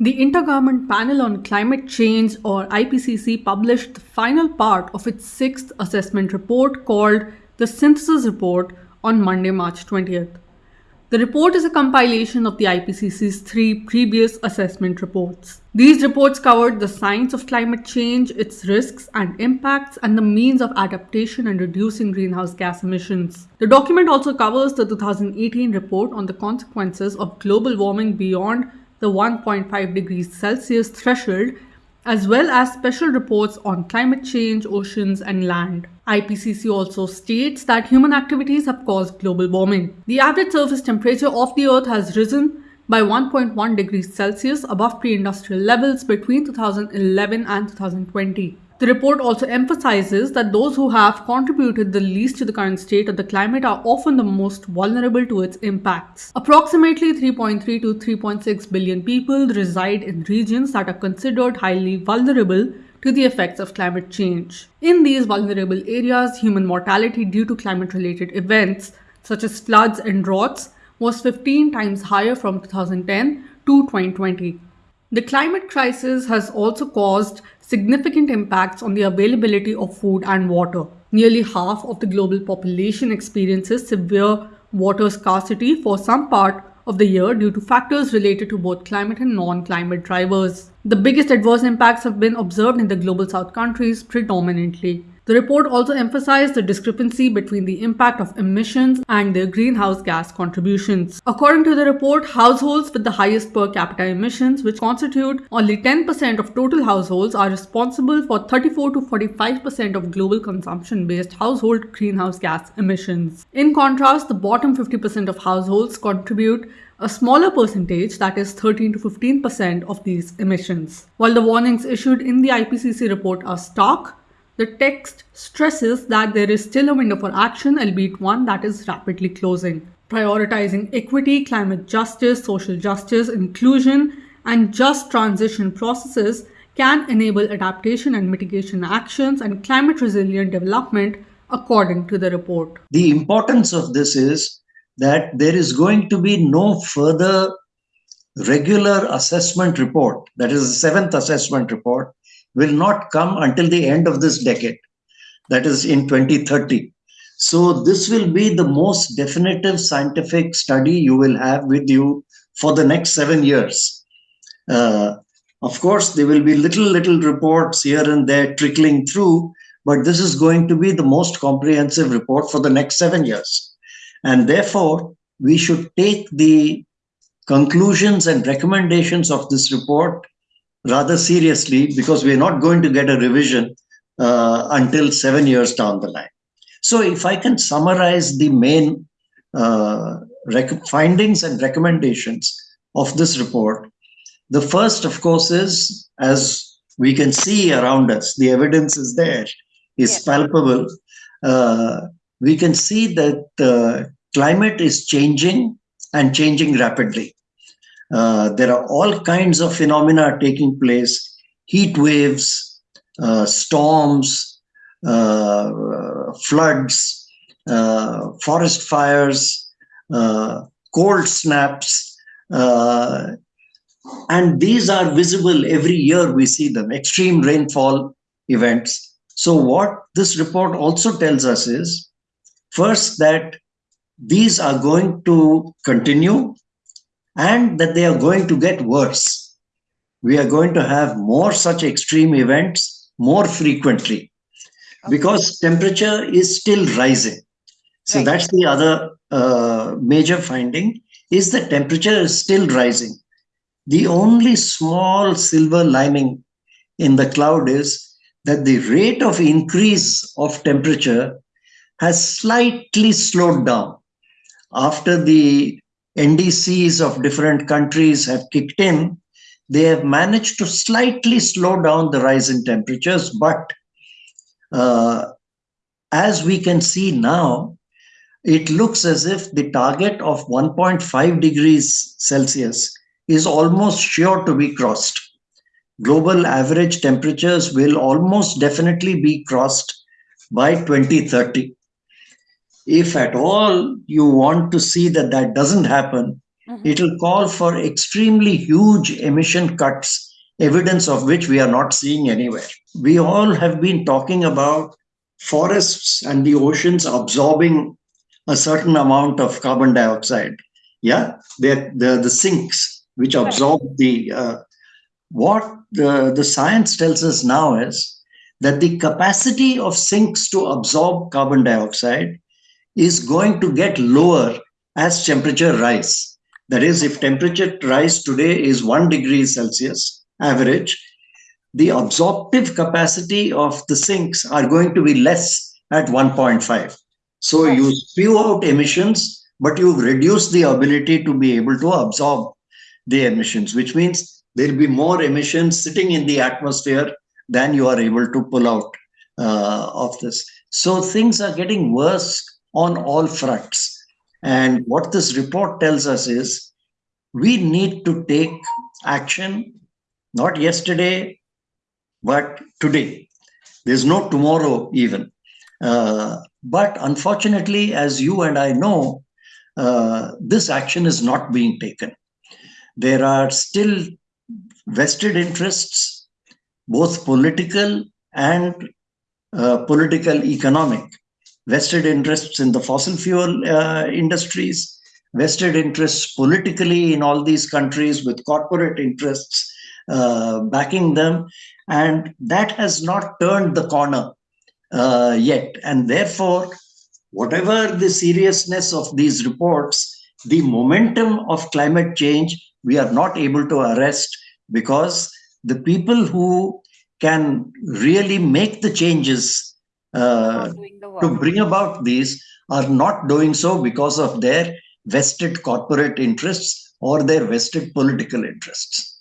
The Intergovernment Panel on Climate Change, or IPCC, published the final part of its sixth assessment report called the Synthesis Report on Monday, March 20th. The report is a compilation of the IPCC's three previous assessment reports. These reports covered the science of climate change, its risks and impacts, and the means of adaptation and reducing greenhouse gas emissions. The document also covers the 2018 report on the consequences of global warming beyond the 1.5 degrees Celsius threshold, as well as special reports on climate change, oceans, and land. IPCC also states that human activities have caused global warming. The average surface temperature of the Earth has risen by 1.1 degrees Celsius above pre-industrial levels between 2011 and 2020. The report also emphasizes that those who have contributed the least to the current state of the climate are often the most vulnerable to its impacts. Approximately 3.3 to 3.6 billion people reside in regions that are considered highly vulnerable to the effects of climate change. In these vulnerable areas, human mortality due to climate related events such as floods and droughts was 15 times higher from 2010 to 2020. The climate crisis has also caused significant impacts on the availability of food and water. Nearly half of the global population experiences severe water scarcity for some part of the year due to factors related to both climate and non-climate drivers. The biggest adverse impacts have been observed in the global south countries predominantly. The report also emphasized the discrepancy between the impact of emissions and their greenhouse gas contributions. According to the report, households with the highest per capita emissions, which constitute only 10% of total households, are responsible for 34 to 45% of global consumption-based household greenhouse gas emissions. In contrast, the bottom 50% of households contribute a smaller percentage, that is 13 to 15% of these emissions. While the warnings issued in the IPCC report are stark, the text stresses that there is still a window for action, albeit one that is rapidly closing. Prioritizing equity, climate justice, social justice, inclusion, and just transition processes can enable adaptation and mitigation actions and climate resilient development according to the report. The importance of this is that there is going to be no further regular assessment report, that is the seventh assessment report, will not come until the end of this decade, that is in 2030. So this will be the most definitive scientific study you will have with you for the next seven years. Uh, of course, there will be little, little reports here and there trickling through, but this is going to be the most comprehensive report for the next seven years. And therefore, we should take the conclusions and recommendations of this report rather seriously because we're not going to get a revision uh, until seven years down the line. So if I can summarize the main uh, findings and recommendations of this report, the first, of course, is as we can see around us, the evidence is there, is palpable. Uh, we can see that uh, climate is changing and changing rapidly. Uh, there are all kinds of phenomena taking place, heat waves, uh, storms, uh, floods, uh, forest fires, cold snaps, and these are visible every year. We see them, extreme rainfall events. So what this report also tells us is, first that these are going to continue and that they are going to get worse. We are going to have more such extreme events more frequently because temperature is still rising. So right. that's the other uh, major finding is that temperature is still rising. The only small silver lining in the cloud is that the rate of increase of temperature has slightly slowed down after the NDCs of different countries have kicked in, they have managed to slightly slow down the rise in temperatures. But uh, as we can see now, it looks as if the target of 1.5 degrees Celsius is almost sure to be crossed. Global average temperatures will almost definitely be crossed by 2030 if at all you want to see that that doesn't happen, mm-hmm. it will call for extremely huge emission cuts, evidence of which we are not seeing anywhere. We all have been talking about forests and the oceans absorbing a certain amount of carbon dioxide. Yeah, they're, the the sinks which absorb the. Uh, what the, the science tells us now is that the capacity of sinks to absorb carbon dioxide is going to get lower as temperature rise. That is, if temperature rise today is one degree Celsius average, the absorptive capacity of the sinks are going to be less at 1.5. So yes. you spew out emissions, but you reduce the ability to be able to absorb the emissions, which means there'll be more emissions sitting in the atmosphere than you are able to pull out uh, of this. So things are getting worse on all fronts. And what this report tells us is we need to take action, not yesterday, but today. There's no tomorrow, even. Uh, but unfortunately, as you and I know, uh, this action is not being taken. There are still vested interests, both political and uh, political economic, vested interests in the fossil fuel uh, industries, vested interests politically in all these countries with corporate interests uh, backing them. And that has not turned the corner uh, yet. And therefore, whatever the seriousness of these reports, the momentum of climate change, we are not able to arrest because the people who can really make the changes uh, to bring about these are not doing so because of their vested corporate interests or their vested political interests.